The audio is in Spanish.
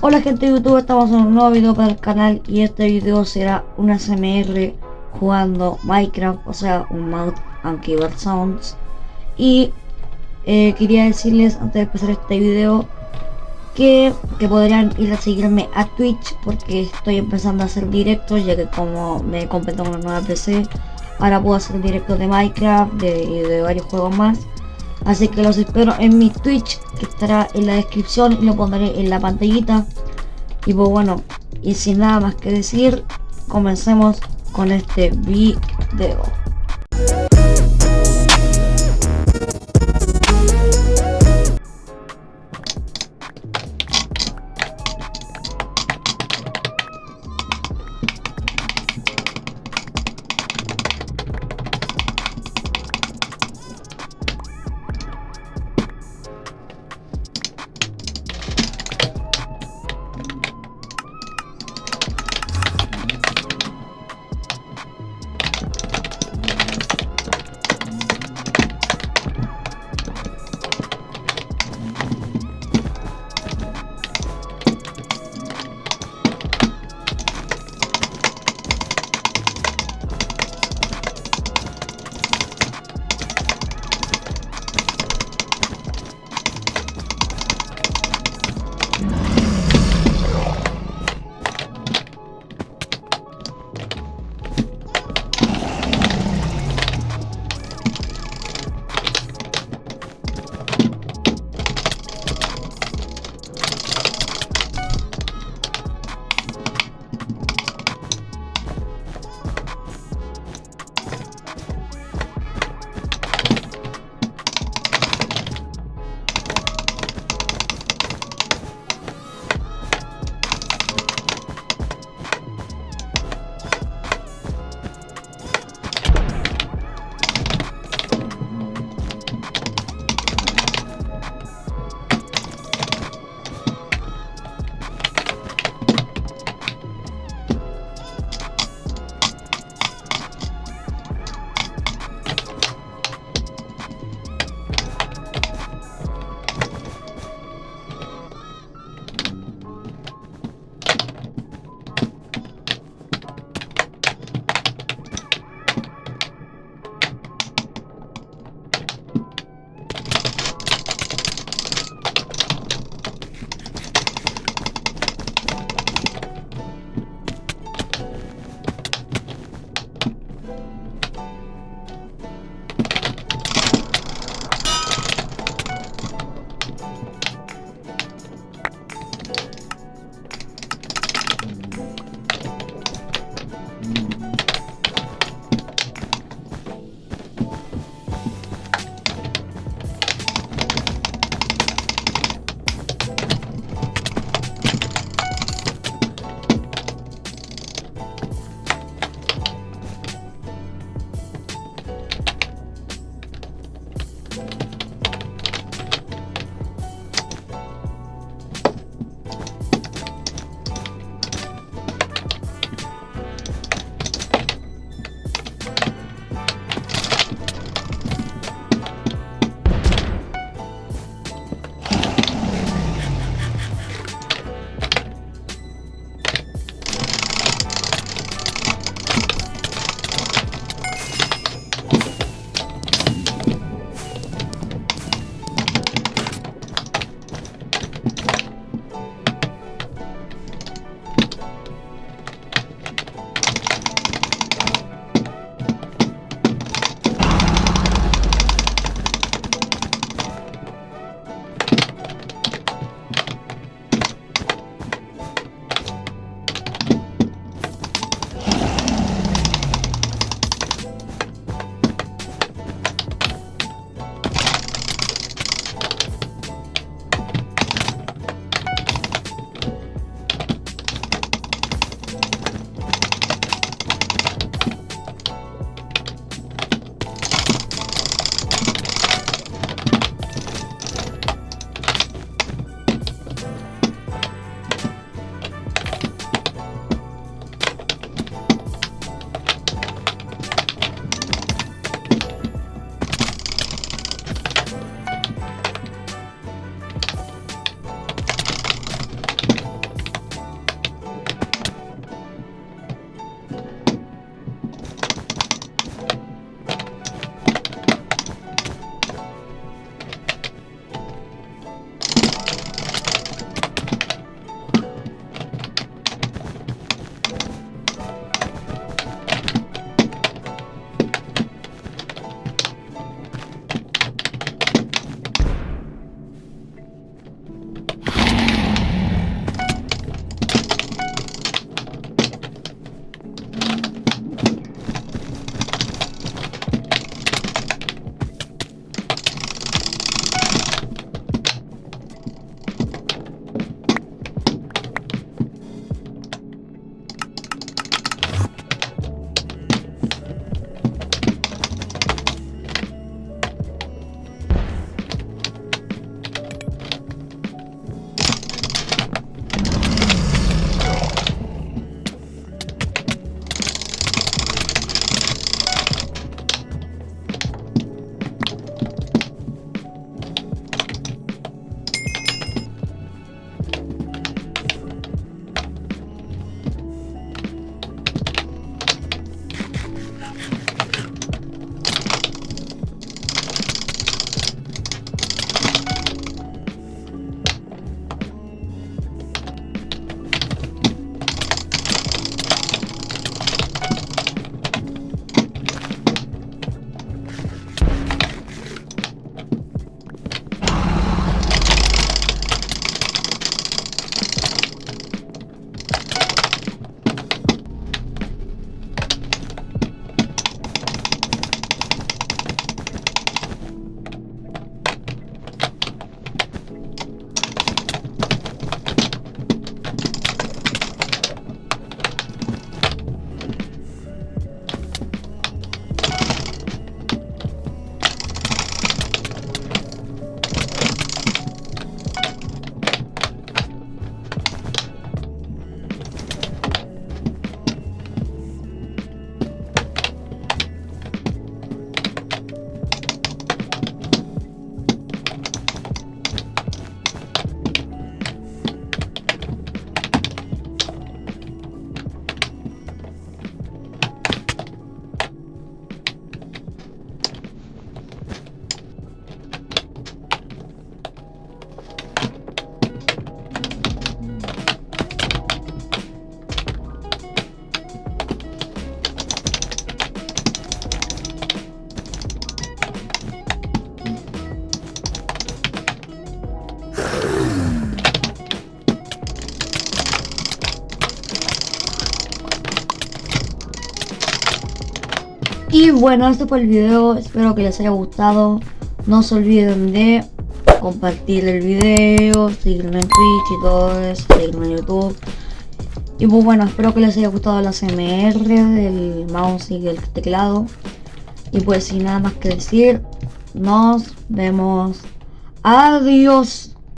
Hola gente de YouTube, estamos en un nuevo video para el canal y este video será una SMR jugando Minecraft, o sea, un mod and keyboard sounds. Y eh, quería decirles antes de empezar este video que, que podrían ir a seguirme a Twitch porque estoy empezando a hacer directos ya que como me compré una nueva PC ahora puedo hacer directos de Minecraft de, de varios juegos más Así que los espero en mi Twitch, que estará en la descripción y lo pondré en la pantallita. Y pues bueno, y sin nada más que decir, comencemos con este video. Y bueno, este fue el video, espero que les haya gustado. No se olviden de compartir el video, seguirme en Twitch y todo eso, seguirme en YouTube. Y pues bueno, espero que les haya gustado la CMR del mouse y del teclado. Y pues sin nada más que decir, nos vemos. Adiós.